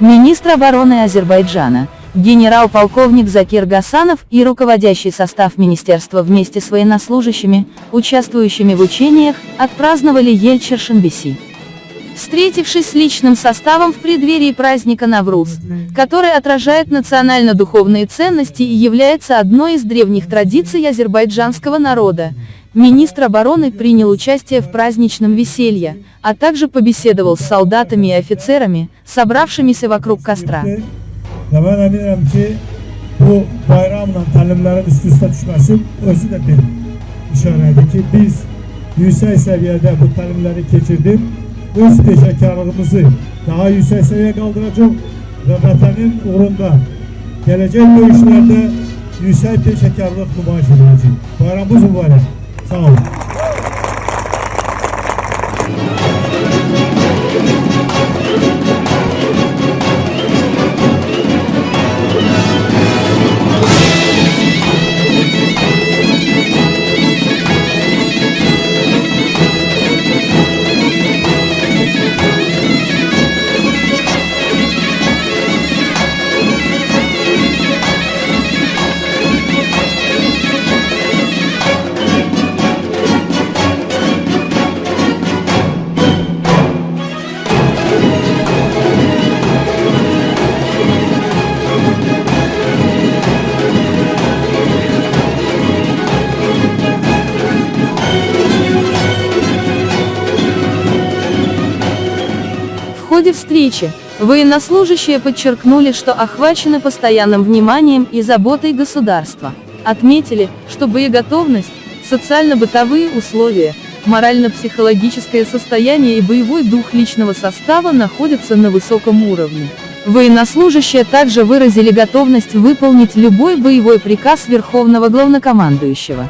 Министр обороны Азербайджана, генерал-полковник Закир Гасанов и руководящий состав министерства вместе с военнослужащими, участвующими в учениях, отпраздновали Ель-Чершенбеси. Встретившись с личным составом в преддверии праздника Навруз, который отражает национально-духовные ценности и является одной из древних традиций азербайджанского народа, министр обороны принял участие в праздничном веселье, а также побеседовал с солдатами и офицерами, собравшимися вокруг костра. Ki, bu döyüşlərdə yüksək peşəkarlıq nümayiş edəcək. Bayramımız mübarək. Salve. Ходе встречи, военнослужащие подчеркнули, что охвачены постоянным вниманием и заботой государства. Отметили, что боеготовность, социально-бытовые условия, морально-психологическое состояние и боевой дух личного состава находятся на высоком уровне. Военнослужащие также выразили готовность выполнить любой боевой приказ Верховного Главнокомандующего.